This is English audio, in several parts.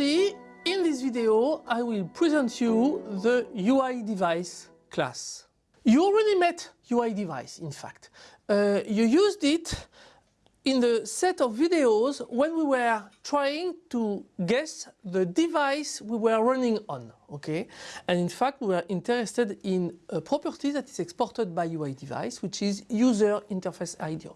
in this video I will present you the UI device class. You already met UI device in fact. Uh, you used it in the set of videos when we were trying to guess the device we were running on, okay? And in fact, we were interested in a property that is exported by UI device, which is user interface idiom.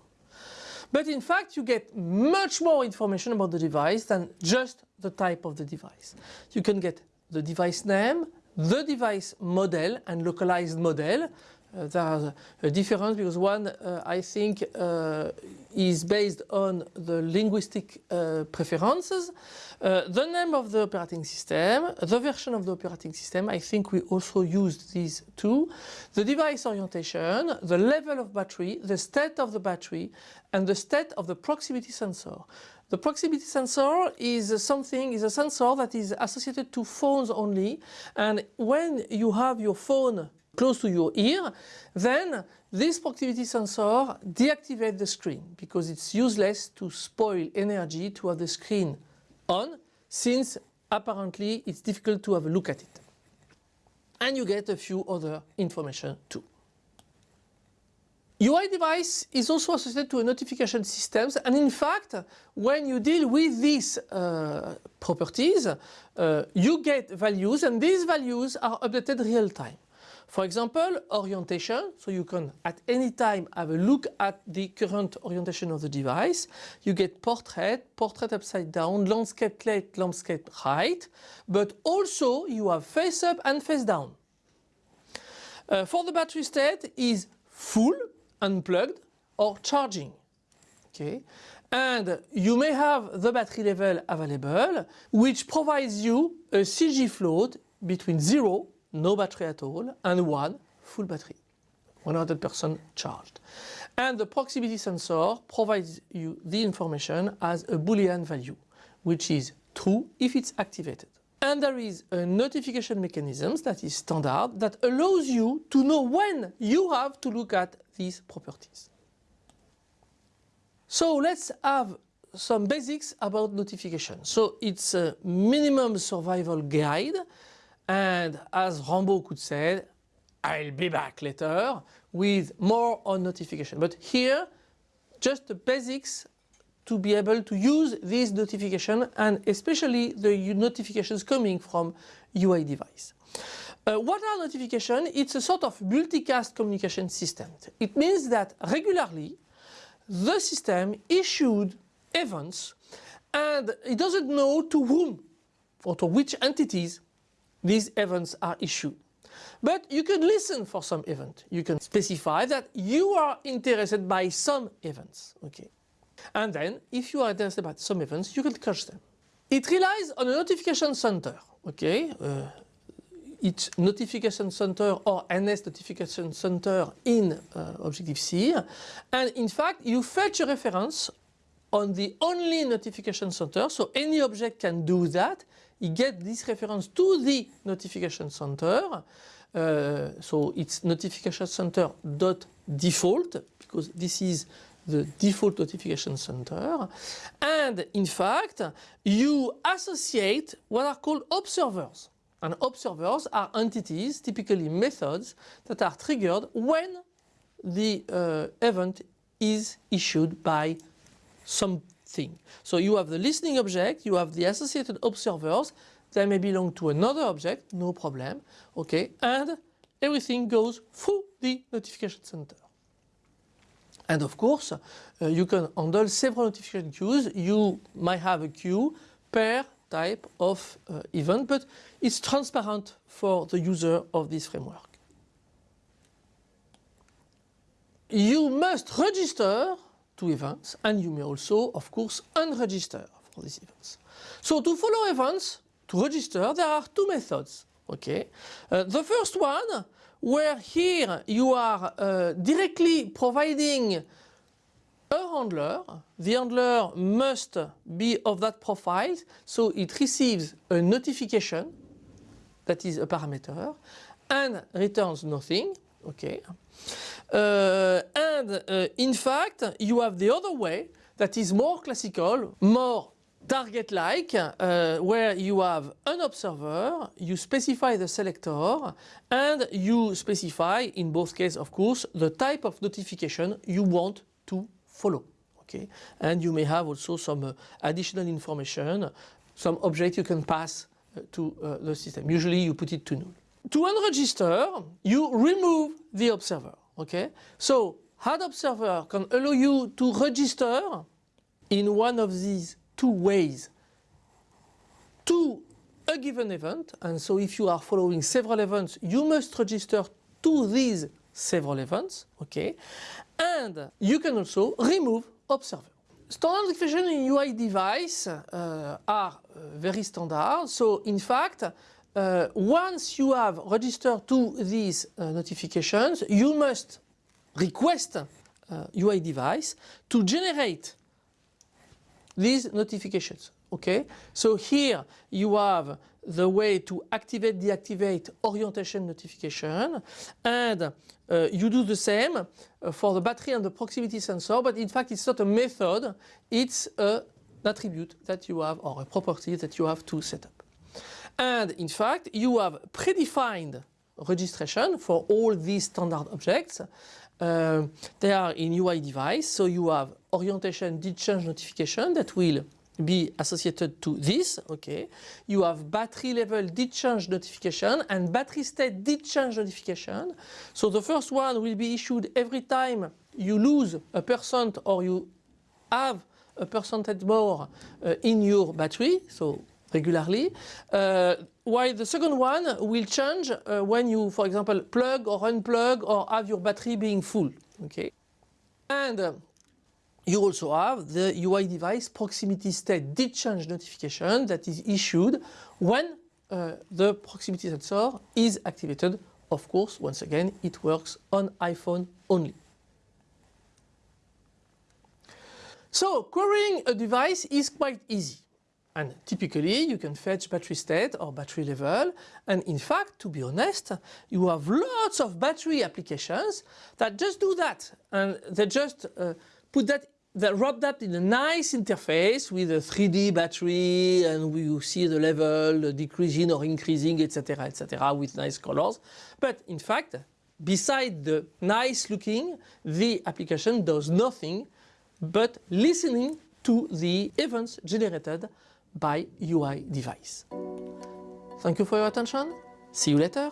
But in fact, you get much more information about the device than just the type of the device. You can get the device name, the device model and localized model. Uh, are a difference because one uh, I think uh, is based on the linguistic uh, preferences, uh, the name of the operating system, the version of the operating system, I think we also used these two, the device orientation, the level of battery, the state of the battery and the state of the proximity sensor. The proximity sensor is something, is a sensor that is associated to phones only. And when you have your phone close to your ear, then this proximity sensor deactivates the screen because it's useless to spoil energy to have the screen on since apparently it's difficult to have a look at it. And you get a few other information too. UI device is also associated to a notification systems and in fact when you deal with these uh, properties uh, you get values and these values are updated real time. For example, orientation, so you can at any time have a look at the current orientation of the device. You get portrait, portrait upside down, landscape left, landscape right, but also you have face up and face down. Uh, for the battery state is full, unplugged or charging. Okay. And you may have the battery level available which provides you a CG float between 0 no battery at all, and one full battery, 100% charged. And the proximity sensor provides you the information as a boolean value, which is true if it's activated. And there is a notification mechanism that is standard that allows you to know when you have to look at these properties. So let's have some basics about notification. So it's a minimum survival guide and as Rambo could say, I'll be back later with more on notification. But here, just the basics to be able to use this notification and especially the notifications coming from UI device. Uh, what are notifications? It's a sort of multicast communication system. It means that regularly the system issued events and it doesn't know to whom or to which entities these events are issued. But you can listen for some event. You can specify that you are interested by some events. Okay. And then if you are interested by some events, you can catch them. It relies on a notification center. Okay. Uh, it's notification center or NS notification center in uh, Objective-C. And in fact, you fetch a reference on the only notification center. So any object can do that you get this reference to the notification center. Uh, so it's notification center dot default because this is the default notification center. And in fact, you associate what are called observers. And observers are entities, typically methods, that are triggered when the uh, event is issued by some thing. So you have the listening object, you have the associated observers, they may belong to another object, no problem, okay, and everything goes through the notification center. And of course, uh, you can handle several notification queues. You might have a queue per type of uh, event, but it's transparent for the user of this framework. You must register to events and you may also of course unregister for these events. So to follow events, to register there are two methods. Okay, uh, The first one where here you are uh, directly providing a handler. The handler must be of that profile so it receives a notification that is a parameter and returns nothing. Okay. Uh, and uh, in fact, you have the other way that is more classical, more target-like uh, where you have an observer, you specify the selector and you specify, in both cases of course, the type of notification you want to follow. Okay? And you may have also some uh, additional information, some object you can pass uh, to uh, the system. Usually you put it to null. To unregister, you remove the observer. Okay? So add observer can allow you to register in one of these two ways to a given event. And so if you are following several events, you must register to these several events. Okay? And you can also remove observer. Standard notification in UI device uh, are uh, very standard. So in fact, uh, once you have registered to these uh, notifications, you must request UI uh, device to generate these notifications. Okay, so here you have the way to activate, deactivate orientation notification and uh, you do the same uh, for the battery and the proximity sensor but in fact it's not a method, it's a, an attribute that you have or a property that you have to set up. And in fact you have predefined registration for all these standard objects uh, they are in UI device, so you have orientation did change notification that will be associated to this, okay. You have battery level did change notification and battery state did change notification. So the first one will be issued every time you lose a percent or you have a percentage more uh, in your battery, so regularly. Uh, while the second one will change uh, when you, for example, plug or unplug or have your battery being full. Okay, and uh, you also have the UI device proximity state did change notification that is issued when uh, the proximity sensor is activated. Of course, once again, it works on iPhone only. So querying a device is quite easy. And typically you can fetch battery state or battery level. And in fact to be honest you have lots of battery applications that just do that. And they just uh, put that they wrap that in a nice interface with a 3D battery. And we see the level decreasing or increasing etc etc with nice colors. But in fact beside the nice looking the application does nothing but listening to the events generated by UI device. Thank you for your attention. See you later.